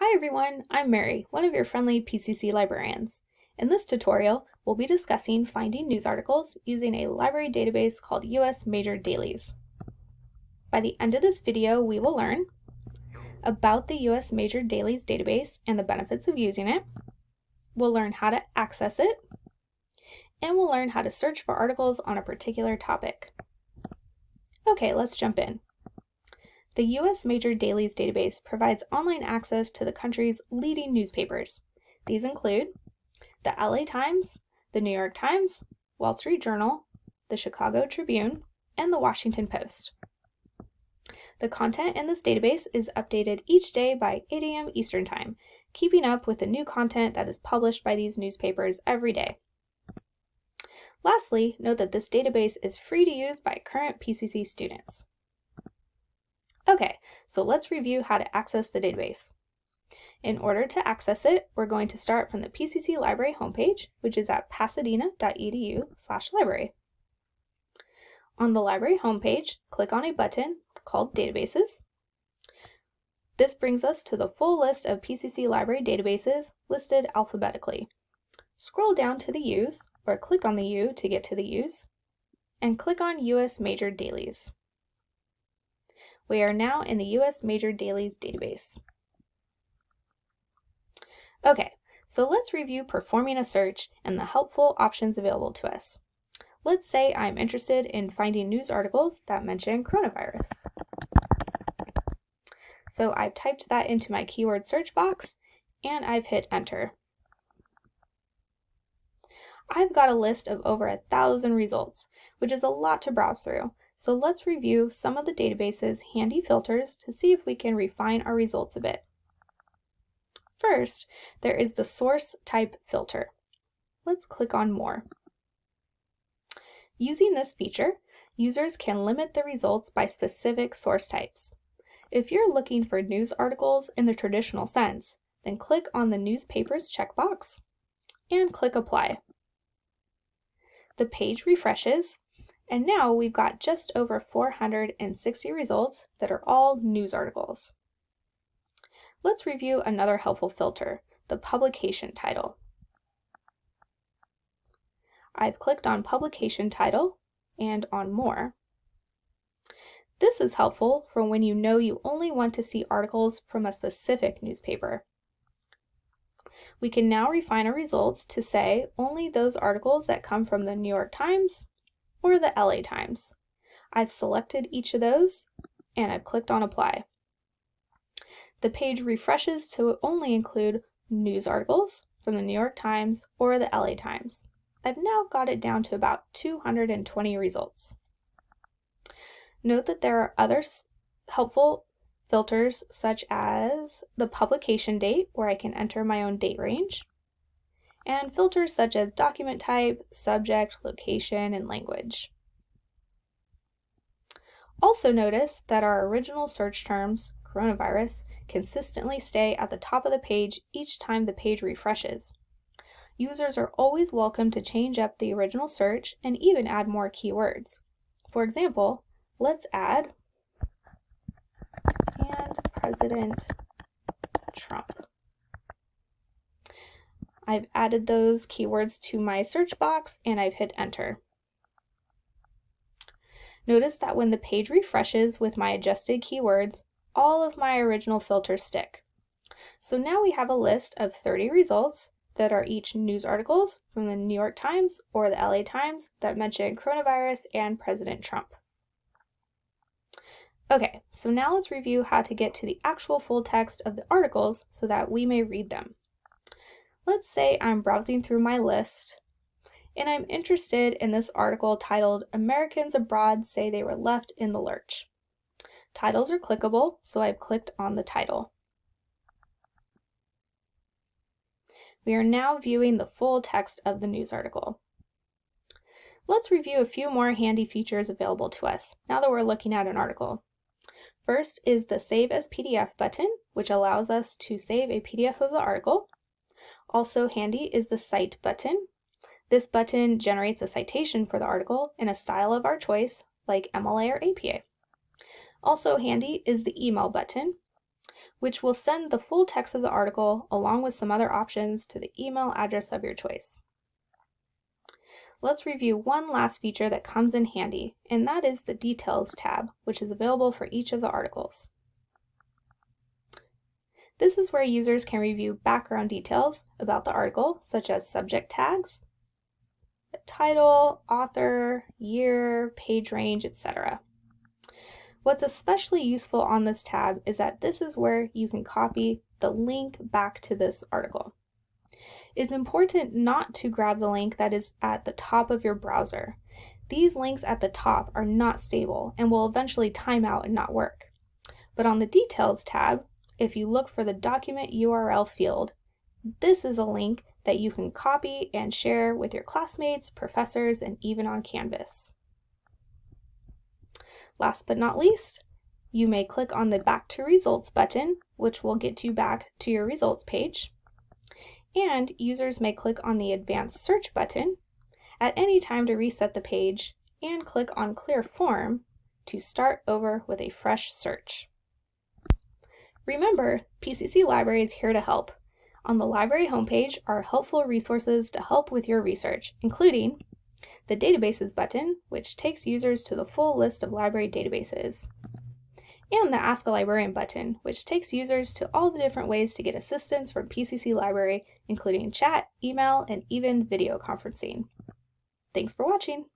Hi everyone, I'm Mary, one of your friendly PCC librarians. In this tutorial, we'll be discussing finding news articles using a library database called US Major Dailies. By the end of this video, we will learn about the US Major Dailies database and the benefits of using it. We'll learn how to access it, and we'll learn how to search for articles on a particular topic. Okay, let's jump in. The U.S. Major Dailies database provides online access to the country's leading newspapers. These include the LA Times, the New York Times, Wall Street Journal, the Chicago Tribune, and the Washington Post. The content in this database is updated each day by 8 a.m. Eastern Time, keeping up with the new content that is published by these newspapers every day. Lastly, note that this database is free to use by current PCC students. Okay, so let's review how to access the database. In order to access it, we're going to start from the PCC Library homepage, which is at pasadena.edu library. On the library homepage, click on a button called Databases. This brings us to the full list of PCC library databases listed alphabetically. Scroll down to the U's, or click on the U to get to the U's, and click on US Major Dailies. We are now in the US Major Dailies database. Okay, so let's review performing a search and the helpful options available to us. Let's say I'm interested in finding news articles that mention coronavirus. So I've typed that into my keyword search box and I've hit enter. I've got a list of over a thousand results, which is a lot to browse through, so let's review some of the database's handy filters to see if we can refine our results a bit. First, there is the source type filter. Let's click on more. Using this feature, users can limit the results by specific source types. If you're looking for news articles in the traditional sense, then click on the newspapers checkbox and click apply. The page refreshes and now we've got just over 460 results that are all news articles. Let's review another helpful filter, the publication title. I've clicked on publication title and on more. This is helpful for when you know you only want to see articles from a specific newspaper. We can now refine our results to say only those articles that come from the New York Times, or the LA Times. I've selected each of those and I've clicked on apply. The page refreshes to only include news articles from the New York Times or the LA Times. I've now got it down to about 220 results. Note that there are other helpful filters such as the publication date where I can enter my own date range, and filters such as document type, subject, location, and language. Also notice that our original search terms, coronavirus, consistently stay at the top of the page each time the page refreshes. Users are always welcome to change up the original search and even add more keywords. For example, let's add and President Trump. I've added those keywords to my search box and I've hit enter. Notice that when the page refreshes with my adjusted keywords, all of my original filters stick. So now we have a list of 30 results that are each news articles from the New York Times or the LA Times that mention coronavirus and President Trump. Okay, so now let's review how to get to the actual full text of the articles so that we may read them. Let's say I'm browsing through my list and I'm interested in this article titled Americans Abroad Say They Were Left in the Lurch. Titles are clickable, so I've clicked on the title. We are now viewing the full text of the news article. Let's review a few more handy features available to us now that we're looking at an article. First is the Save as PDF button, which allows us to save a PDF of the article. Also handy is the Cite button. This button generates a citation for the article in a style of our choice, like MLA or APA. Also handy is the Email button, which will send the full text of the article along with some other options to the email address of your choice. Let's review one last feature that comes in handy, and that is the Details tab, which is available for each of the articles. This is where users can review background details about the article, such as subject tags, title, author, year, page range, etc. What's especially useful on this tab is that this is where you can copy the link back to this article. It's important not to grab the link that is at the top of your browser. These links at the top are not stable and will eventually time out and not work. But on the Details tab, if you look for the document URL field, this is a link that you can copy and share with your classmates, professors, and even on Canvas. Last but not least, you may click on the Back to Results button, which will get you back to your results page. And users may click on the Advanced Search button at any time to reset the page and click on Clear Form to start over with a fresh search. Remember, PCC Library is here to help. On the library homepage are helpful resources to help with your research, including the Databases button, which takes users to the full list of library databases, and the Ask a Librarian button, which takes users to all the different ways to get assistance from PCC Library, including chat, email, and even video conferencing. Thanks for watching!